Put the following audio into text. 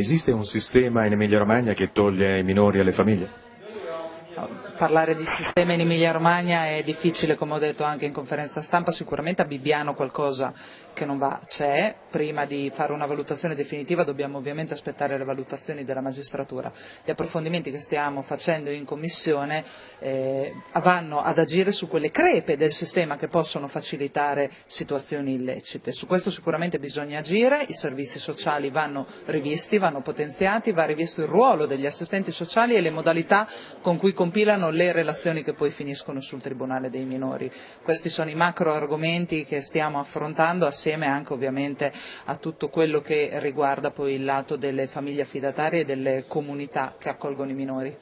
Esiste un sistema in Emilia Romagna che toglie i minori alle famiglie? parlare di sistema in Emilia Romagna è difficile, come ho detto anche in conferenza stampa, sicuramente a Bibbiano qualcosa che non va c'è, prima di fare una valutazione definitiva dobbiamo ovviamente aspettare le valutazioni della magistratura. Gli approfondimenti che stiamo facendo in commissione eh, vanno ad agire su quelle crepe del sistema che possono facilitare situazioni illecite. Su questo sicuramente bisogna agire, i servizi sociali vanno rivisti, vanno potenziati, va rivisto il ruolo degli assistenti sociali e le modalità con cui compilano le relazioni che poi finiscono sul Tribunale dei minori. Questi sono i macro argomenti che stiamo affrontando assieme insieme anche ovviamente a tutto quello che riguarda poi il lato delle famiglie affidatarie e delle comunità che accolgono i minori.